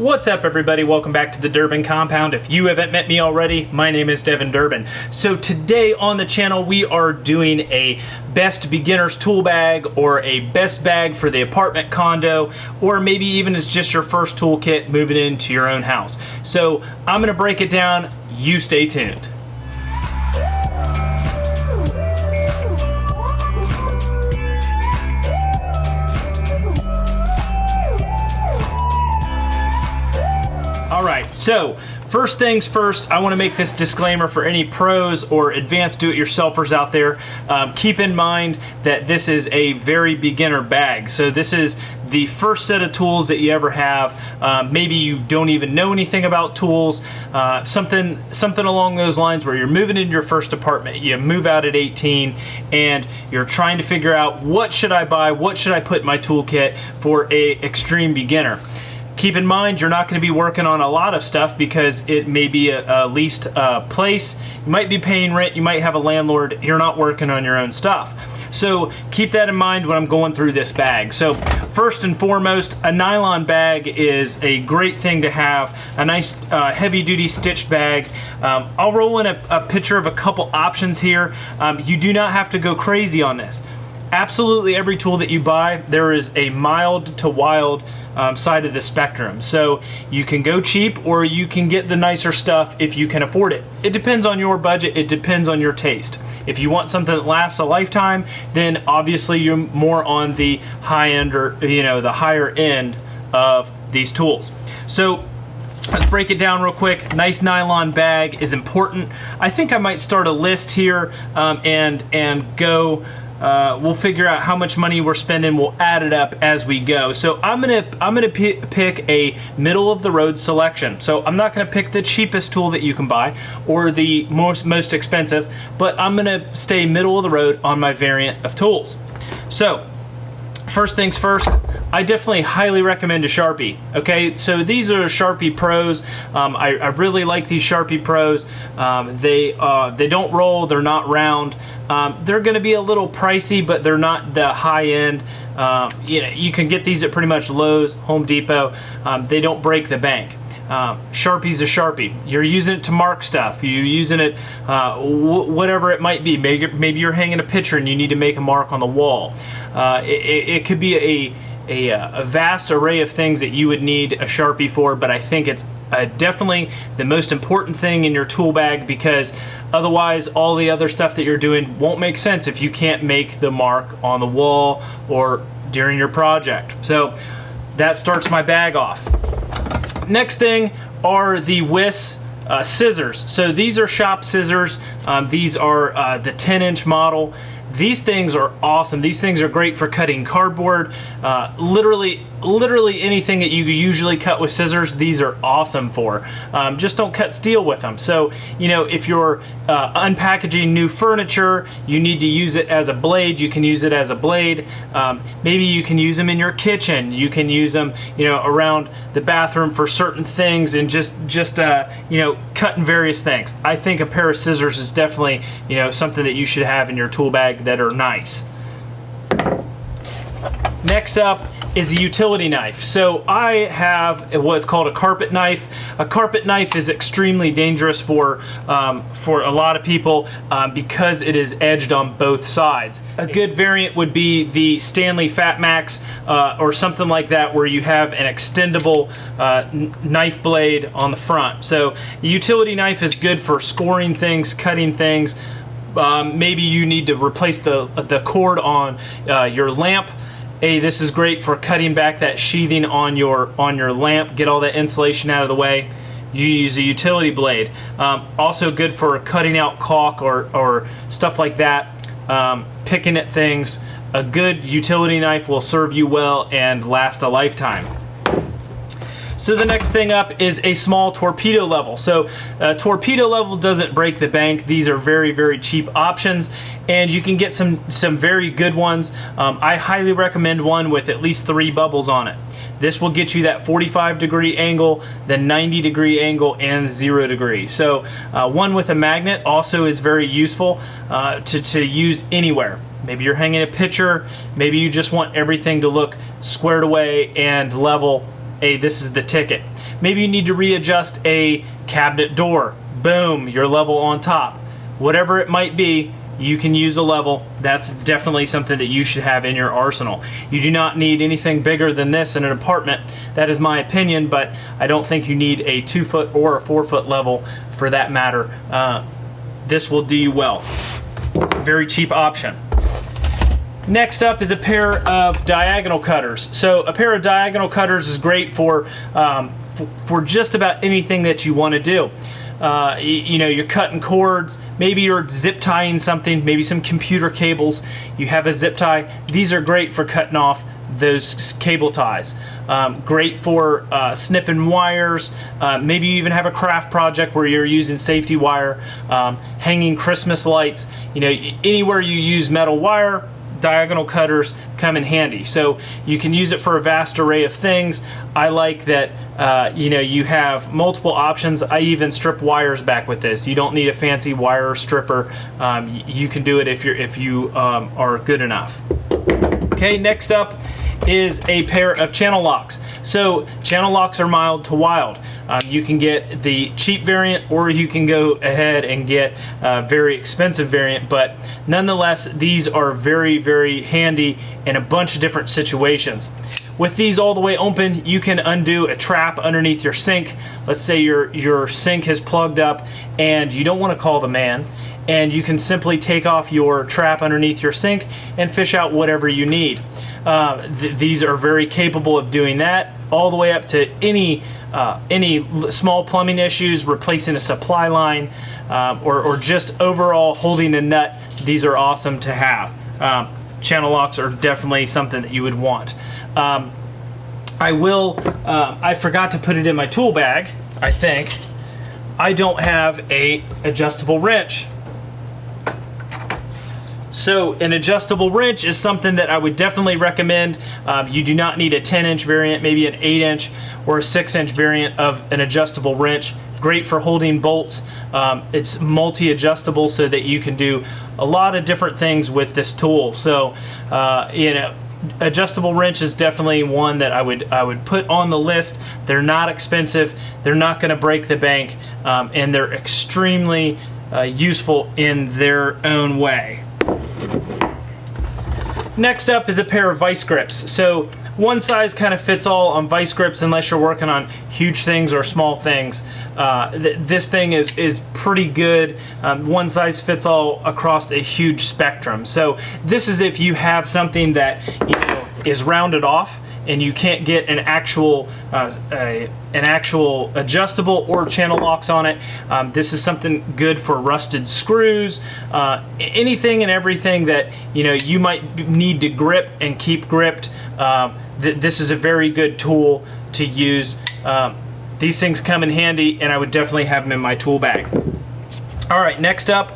What's up everybody? Welcome back to the Durbin Compound. If you haven't met me already, my name is Devin Durbin. So today on the channel we are doing a best beginner's tool bag or a best bag for the apartment condo or maybe even it's just your first toolkit moving into your own house. So I'm going to break it down. You stay tuned. So first things first, I want to make this disclaimer for any pros or advanced do-it-yourselfers out there. Um, keep in mind that this is a very beginner bag. So this is the first set of tools that you ever have. Uh, maybe you don't even know anything about tools. Uh, something, something along those lines where you're moving into your first apartment. You move out at 18 and you're trying to figure out what should I buy? What should I put in my toolkit for a extreme beginner? Keep in mind, you're not going to be working on a lot of stuff because it may be a, a leased uh, place. You might be paying rent. You might have a landlord. You're not working on your own stuff. So keep that in mind when I'm going through this bag. So first and foremost, a nylon bag is a great thing to have. A nice uh, heavy duty stitched bag. Um, I'll roll in a, a, picture of a couple options here. Um, you do not have to go crazy on this. Absolutely every tool that you buy, there is a mild to wild um, side of the spectrum. So you can go cheap or you can get the nicer stuff if you can afford it. It depends on your budget, it depends on your taste. If you want something that lasts a lifetime, then obviously you're more on the high end or you know the higher end of these tools. So Let's break it down real quick. Nice nylon bag is important. I think I might start a list here um, and and go uh, we'll figure out how much money we're spending. We'll add it up as we go. So I'm gonna I'm gonna pick a middle of the road selection. So I'm not gonna pick the cheapest tool that you can buy or the most most expensive, but I'm gonna stay middle of the road on my variant of tools. So first things first, I definitely highly recommend a Sharpie. Okay, so these are Sharpie Pros. Um, I, I, really like these Sharpie Pros. Um, they uh, they don't roll. They're not round. Um, they're going to be a little pricey, but they're not the high end. Uh, you know, you can get these at pretty much Lowe's, Home Depot. Um, they don't break the bank. Uh, Sharpie's a Sharpie. You're using it to mark stuff. You're using it, uh, whatever it might be. Maybe, maybe you're hanging a picture and you need to make a mark on the wall. Uh, it, it, could be a, a, a, vast array of things that you would need a Sharpie for, but I think it's uh, definitely the most important thing in your tool bag because otherwise all the other stuff that you're doing won't make sense if you can't make the mark on the wall or during your project. So that starts my bag off. Next thing are the Wiss uh, scissors. So these are shop scissors. Um, these are uh, the 10 inch model. These things are awesome. These things are great for cutting cardboard. Uh, literally, literally anything that you usually cut with scissors, these are awesome for. Um, just don't cut steel with them. So, you know, if you're uh, unpackaging new furniture, you need to use it as a blade, you can use it as a blade. Um, maybe you can use them in your kitchen. You can use them, you know, around the bathroom for certain things and just, just uh, you know, cutting various things. I think a pair of scissors is definitely, you know, something that you should have in your tool bag that are nice. Next up is a utility knife. So I have what's called a carpet knife. A carpet knife is extremely dangerous for um, for a lot of people um, because it is edged on both sides. A good variant would be the Stanley Fat Max uh, or something like that where you have an extendable uh, knife blade on the front. So the utility knife is good for scoring things, cutting things, um, maybe you need to replace the, the cord on uh, your lamp. Hey, this is great for cutting back that sheathing on your on your lamp. Get all that insulation out of the way. You use a utility blade. Um, also good for cutting out caulk or, or stuff like that. Um, picking at things. A good utility knife will serve you well and last a lifetime. So the next thing up is a small torpedo level. So uh, torpedo level doesn't break the bank. These are very, very cheap options and you can get some, some very good ones. Um, I highly recommend one with at least three bubbles on it. This will get you that 45 degree angle, the 90 degree angle, and zero degree. So uh, one with a magnet also is very useful uh, to, to use anywhere. Maybe you're hanging a picture, maybe you just want everything to look squared away and level hey, this is the ticket. Maybe you need to readjust a cabinet door. Boom, your level on top. Whatever it might be, you can use a level. That's definitely something that you should have in your arsenal. You do not need anything bigger than this in an apartment. That is my opinion, but I don't think you need a two foot or a four foot level for that matter. Uh, this will do you well. Very cheap option. Next up is a pair of diagonal cutters. So a pair of diagonal cutters is great for um, for just about anything that you want to do. Uh, you, know, you're cutting cords, maybe you're zip tying something, maybe some computer cables. You have a zip tie. These are great for cutting off those cable ties. Um, great for uh, snipping wires. Uh, maybe you even have a craft project where you're using safety wire, um, hanging Christmas lights. You know, anywhere you use metal wire, diagonal cutters come in handy. So you can use it for a vast array of things. I like that uh, you know you have multiple options. I even strip wires back with this. You don't need a fancy wire stripper. Um, you can do it if you're if you um, are good enough. Okay, next up is a pair of channel locks. So channel locks are mild to wild. Um, you can get the cheap variant or you can go ahead and get a very expensive variant, but nonetheless, these are very, very handy in a bunch of different situations. With these all the way open, you can undo a trap underneath your sink. Let's say your, your sink has plugged up and you don't want to call the man and you can simply take off your trap underneath your sink and fish out whatever you need. Uh, th these are very capable of doing that all the way up to any uh, any small plumbing issues, replacing a supply line, um, or, or just overall holding a nut. These are awesome to have. Um, channel locks are definitely something that you would want. Um, I will, uh, I forgot to put it in my tool bag, I think. I don't have a adjustable wrench. So an adjustable wrench is something that I would definitely recommend. Um, you do not need a 10 inch variant, maybe an 8 inch or a 6 inch variant of an adjustable wrench. Great for holding bolts. Um, it's multi-adjustable so that you can do a lot of different things with this tool. So, uh, you know, adjustable wrench is definitely one that I would I would put on the list. They're not expensive. They're not going to break the bank, um, and they're extremely uh, useful in their own way. Next up is a pair of vice grips. So one size kind of fits all on vice grips unless you're working on huge things or small things. Uh, th this thing is, is pretty good. Um, one size fits all across a huge spectrum. So this is if you have something that you know, is rounded off and you can't get an actual uh, a, an actual adjustable or channel locks on it. Um, this is something good for rusted screws, uh, anything and everything that you know you might need to grip and keep gripped. Uh, th this is a very good tool to use. Um, these things come in handy, and I would definitely have them in my tool bag. All right, next up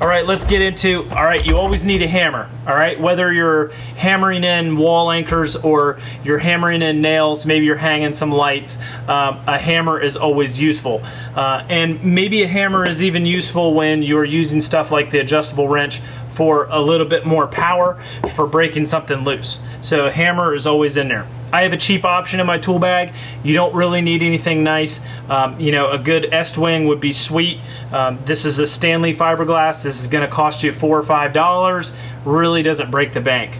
all right, let's get into, all right, you always need a hammer, all right? Whether you're hammering in wall anchors or you're hammering in nails, maybe you're hanging some lights, um, a hammer is always useful. Uh, and maybe a hammer is even useful when you're using stuff like the adjustable wrench for a little bit more power for breaking something loose. So a hammer is always in there. I have a cheap option in my tool bag. You don't really need anything nice. Um, you know, a good Estwing would be sweet. Um, this is a Stanley fiberglass. This is going to cost you four or five dollars. Really doesn't break the bank.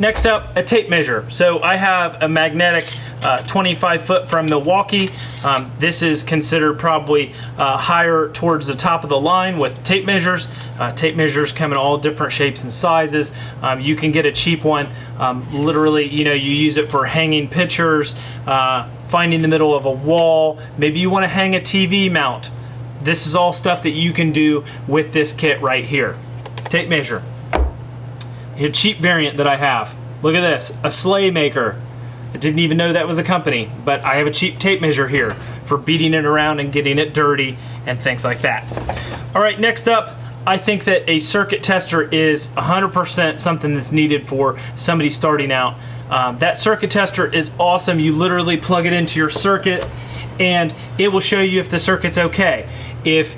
Next up, a tape measure. So I have a magnetic uh, 25 foot from Milwaukee. Um, this is considered probably uh, higher towards the top of the line with tape measures. Uh, tape measures come in all different shapes and sizes. Um, you can get a cheap one. Um, literally, you know, you use it for hanging pictures, uh, finding the middle of a wall. Maybe you want to hang a TV mount. This is all stuff that you can do with this kit right here. Tape measure. A cheap variant that I have. Look at this, a sleigh maker. I didn't even know that was a company, but I have a cheap tape measure here for beating it around and getting it dirty and things like that. All right, next up, I think that a circuit tester is 100% something that's needed for somebody starting out. Um, that circuit tester is awesome. You literally plug it into your circuit and it will show you if the circuit's okay. If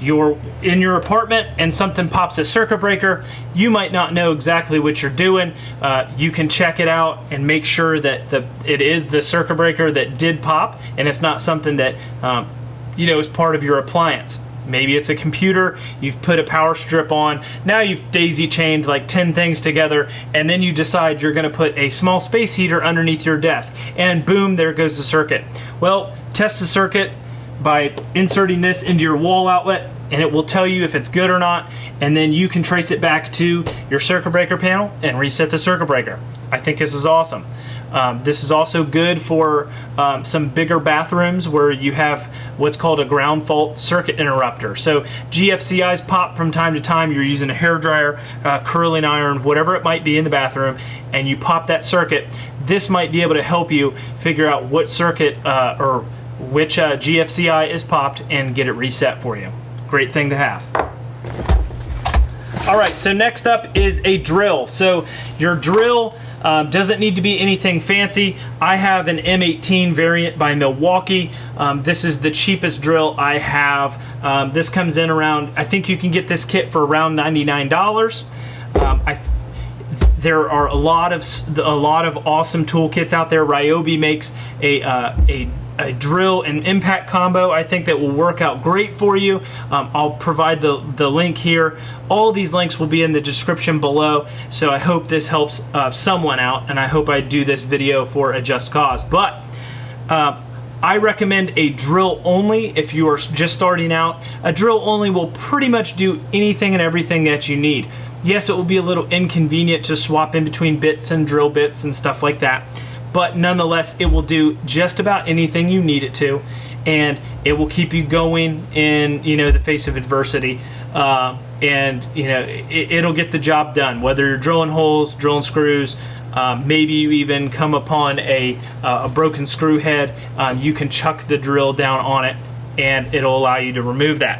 you're in your apartment and something pops a circuit breaker, you might not know exactly what you're doing. Uh, you can check it out and make sure that the it is the circuit breaker that did pop and it's not something that um, you know is part of your appliance. Maybe it's a computer, you've put a power strip on, now you've daisy chained like 10 things together, and then you decide you're gonna put a small space heater underneath your desk, and boom, there goes the circuit. Well, test the circuit by inserting this into your wall outlet, and it will tell you if it's good or not, and then you can trace it back to your circuit breaker panel and reset the circuit breaker. I think this is awesome. Um, this is also good for um, some bigger bathrooms where you have what's called a ground fault circuit interrupter. So GFCIs pop from time to time. You're using a hair dryer, uh, curling iron, whatever it might be in the bathroom, and you pop that circuit. This might be able to help you figure out what circuit uh, or which uh, GFCI is popped and get it reset for you. Great thing to have. All right, so next up is a drill. So your drill um, doesn't need to be anything fancy. I have an M18 variant by Milwaukee. Um, this is the cheapest drill I have. Um, this comes in around, I think you can get this kit for around $99. Um, I, there are a lot of a lot of awesome toolkits out there. Ryobi makes a uh, a a drill and impact combo I think that will work out great for you. Um, I'll provide the, the link here. All these links will be in the description below, so I hope this helps uh, someone out, and I hope I do this video for a just cause. But uh, I recommend a drill only if you are just starting out. A drill only will pretty much do anything and everything that you need. Yes, it will be a little inconvenient to swap in between bits and drill bits and stuff like that but nonetheless, it will do just about anything you need it to, and it will keep you going in you know the face of adversity. Uh, and you know it, will get the job done. Whether you're drilling holes, drilling screws, um, maybe you even come upon a, uh, a broken screw head, um, you can chuck the drill down on it, and it'll allow you to remove that.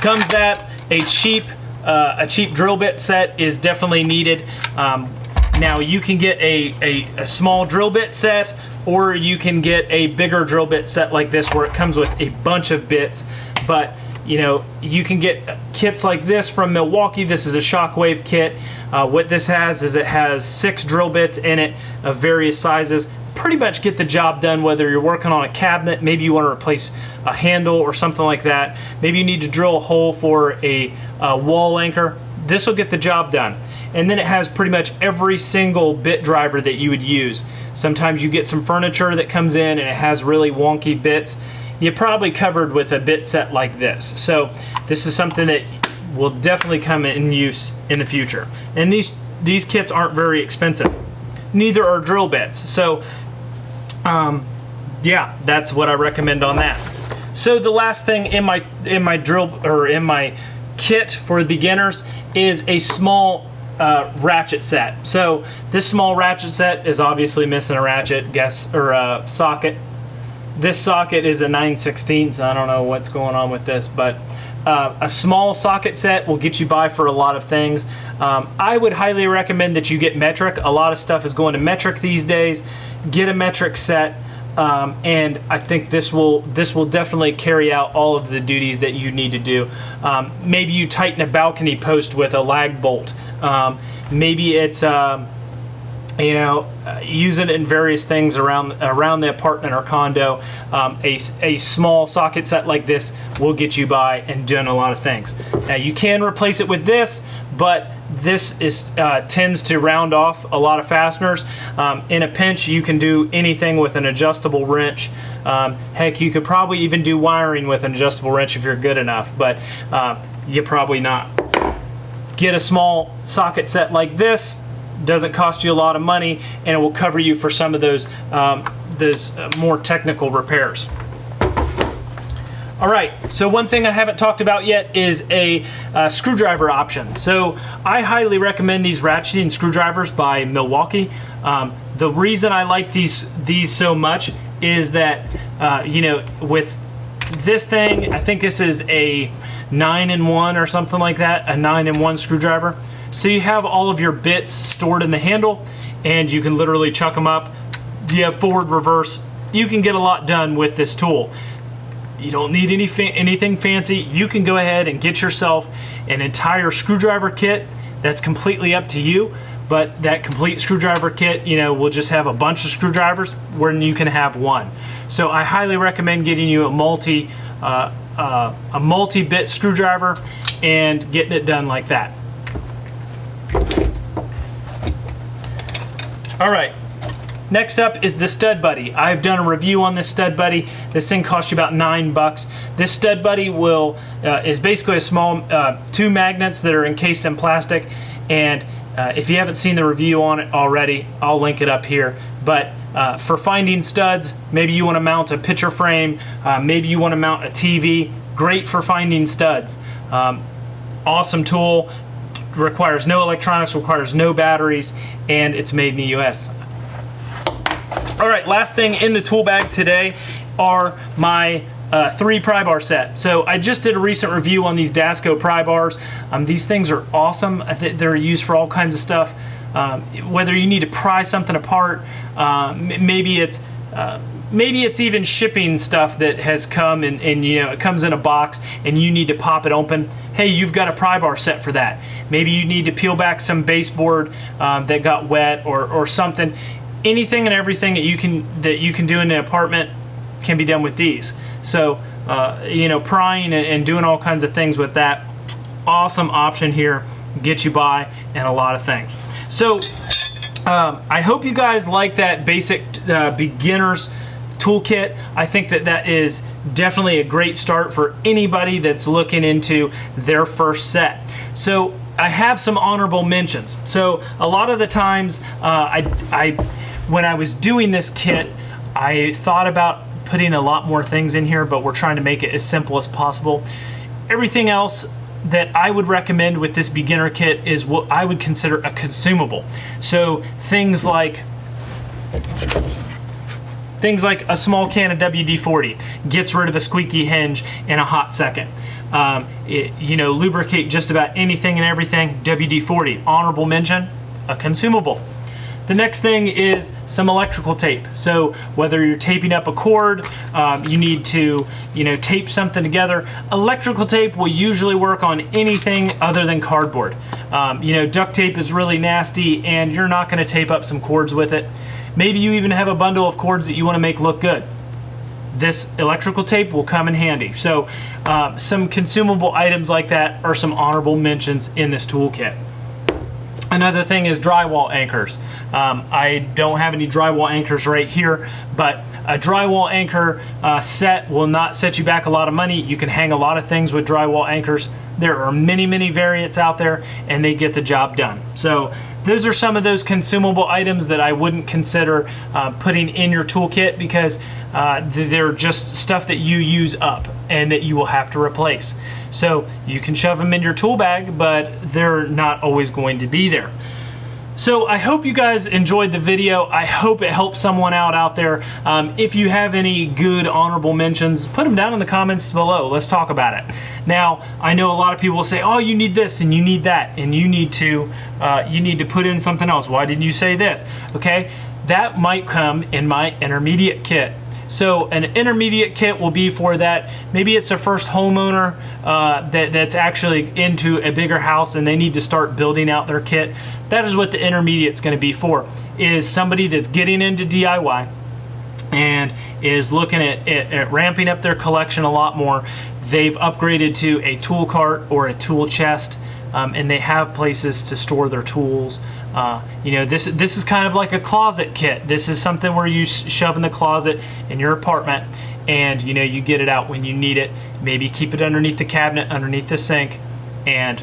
Comes that a cheap uh, a cheap drill bit set is definitely needed. Um, now you can get a, a, a, small drill bit set or you can get a bigger drill bit set like this where it comes with a bunch of bits. But you know, you can get kits like this from Milwaukee. This is a Shockwave kit. Uh, what this has is it has six drill bits in it of various sizes. Pretty much get the job done whether you're working on a cabinet, maybe you want to replace a handle or something like that. Maybe you need to drill a hole for a, a wall anchor. This will get the job done and then it has pretty much every single bit driver that you would use. Sometimes you get some furniture that comes in and it has really wonky bits. You're probably covered with a bit set like this. So this is something that will definitely come in use in the future. And these these kits aren't very expensive. Neither are drill bits. So um, yeah, that's what I recommend on that. So the last thing in my in my drill or in my kit for the beginners is a small uh, ratchet set. So this small ratchet set is obviously missing a ratchet guess or a uh, socket. This socket is a 9 16 so I don't know what's going on with this, but uh, a small socket set will get you by for a lot of things. Um, I would highly recommend that you get metric. A lot of stuff is going to metric these days. Get a metric set. Um, and I think this will this will definitely carry out all of the duties that you need to do. Um, maybe you tighten a balcony post with a lag bolt. Um, maybe it's um, you know uh, use it in various things around around the apartment or condo. Um, a, a small socket set like this will get you by and doing a lot of things. Now you can replace it with this, but this is uh, tends to round off a lot of fasteners. Um, in a pinch, you can do anything with an adjustable wrench. Um, heck, you could probably even do wiring with an adjustable wrench if you're good enough, but uh, you're probably not. Get a small socket set like this. Doesn't cost you a lot of money, and it will cover you for some of those um, those uh, more technical repairs. All right, so one thing I haven't talked about yet is a uh, screwdriver option. So I highly recommend these ratcheting screwdrivers by Milwaukee. Um, the reason I like these these so much is that uh, you know with this thing, I think this is a nine in one or something like that, a nine in one screwdriver. So you have all of your bits stored in the handle, and you can literally chuck them up. You have forward, reverse. You can get a lot done with this tool You don't need any fa anything fancy. You can go ahead and get yourself an entire screwdriver kit. That's completely up to you. But that complete screwdriver kit, you know, will just have a bunch of screwdrivers where you can have one. So I highly recommend getting you a multi uh, uh, a multi-bit screwdriver and getting it done like that. All right, next up is the Stud Buddy. I've done a review on this Stud Buddy. This thing costs you about nine bucks. This Stud Buddy will uh, is basically a small uh, two magnets that are encased in plastic, and uh, if you haven't seen the review on it already, I'll link it up here. But uh, for finding studs, maybe you want to mount a picture frame, uh, maybe you want to mount a TV. Great for finding studs. Um, awesome tool requires no electronics, requires no batteries, and it's made in the US. All right, last thing in the tool bag today are my uh, three pry bar set. So I just did a recent review on these Dasco pry bars. Um, these things are awesome. They're used for all kinds of stuff. Um, whether you need to pry something apart, uh, maybe it's uh, maybe it's even shipping stuff that has come and, and, you know it comes in a box and you need to pop it open hey you've got a pry bar set for that maybe you need to peel back some baseboard um, that got wet or, or something anything and everything that you can that you can do in an apartment can be done with these so uh, you know prying and, and doing all kinds of things with that awesome option here get you by and a lot of things so um, I hope you guys like that basic uh, beginners toolkit. I think that that is definitely a great start for anybody that's looking into their first set. So I have some honorable mentions. So a lot of the times uh, I, I, when I was doing this kit, I thought about putting a lot more things in here, but we're trying to make it as simple as possible. Everything else that I would recommend with this beginner kit is what I would consider a consumable. So things like Things like a small can of WD-40 gets rid of a squeaky hinge in a hot second. Um, it, you know, lubricate just about anything and everything, WD-40. Honorable mention, a consumable. The next thing is some electrical tape. So whether you're taping up a cord, um, you need to, you know, tape something together. Electrical tape will usually work on anything other than cardboard. Um, you know, duct tape is really nasty and you're not gonna tape up some cords with it. Maybe you even have a bundle of cords that you wanna make look good this electrical tape will come in handy. So uh, some consumable items like that are some honorable mentions in this toolkit. Another thing is drywall anchors. Um, I don't have any drywall anchors right here, but a drywall anchor uh, set will not set you back a lot of money. You can hang a lot of things with drywall anchors. There are many, many variants out there and they get the job done. So those are some of those consumable items that I wouldn't consider uh, putting in your toolkit because uh, they're just stuff that you use up and that you will have to replace. So you can shove them in your tool bag, but they're not always going to be there. So I hope you guys enjoyed the video. I hope it helped someone out out there. Um, if you have any good honorable mentions, put them down in the comments below. Let's talk about it. Now, I know a lot of people will say, oh, you need this and you need that and you need to, uh, you need to put in something else. Why didn't you say this? Okay, that might come in my intermediate kit. So an intermediate kit will be for that. Maybe it's a first homeowner uh, that, that's actually into a bigger house and they need to start building out their kit. That is what the intermediate is going to be for, is somebody that's getting into DIY and is looking at, at, at ramping up their collection a lot more. They've upgraded to a tool cart or a tool chest um, and they have places to store their tools. Uh, you know, this this is kind of like a closet kit. This is something where you shove in the closet in your apartment, and you know you get it out when you need it. Maybe keep it underneath the cabinet, underneath the sink, and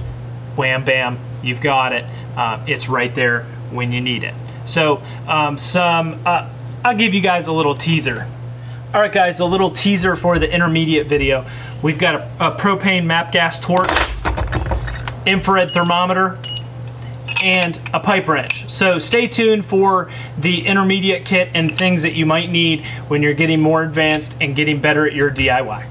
wham bam, you've got it. Uh, it's right there when you need it. So um, some, uh, I'll give you guys a little teaser. All right, guys, a little teaser for the intermediate video. We've got a, a propane map gas torch infrared thermometer, and a pipe wrench. So stay tuned for the intermediate kit and things that you might need when you're getting more advanced and getting better at your DIY.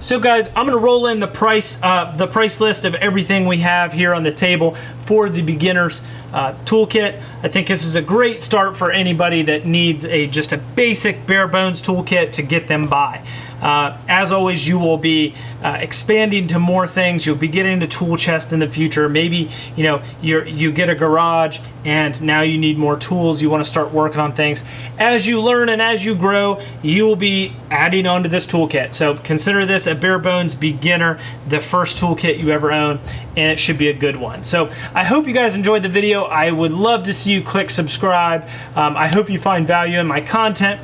So guys, I'm gonna roll in the price, uh, the price list of everything we have here on the table. for the beginners uh, toolkit. I think this is a great start for anybody that needs a just a basic bare bones toolkit to get them by. Uh, as always, you will be uh, expanding to more things. You'll be getting the tool chest in the future. Maybe you know you you get a garage and now you need more tools. You want to start working on things. As you learn and as you grow, you will be adding on to this toolkit. So consider this a bare bones beginner, the first toolkit you ever own, and it should be a good one. So I hope you guys enjoyed the video. I would love to see you click subscribe. Um, I hope you find value in my content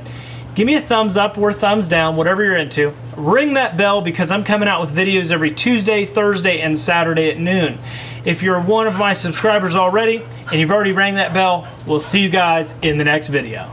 give me a thumbs up or thumbs down, whatever you're into. Ring that bell because I'm coming out with videos every Tuesday, Thursday, and Saturday at noon. If you're one of my subscribers already and you've already rang that bell, we'll see you guys in the next video.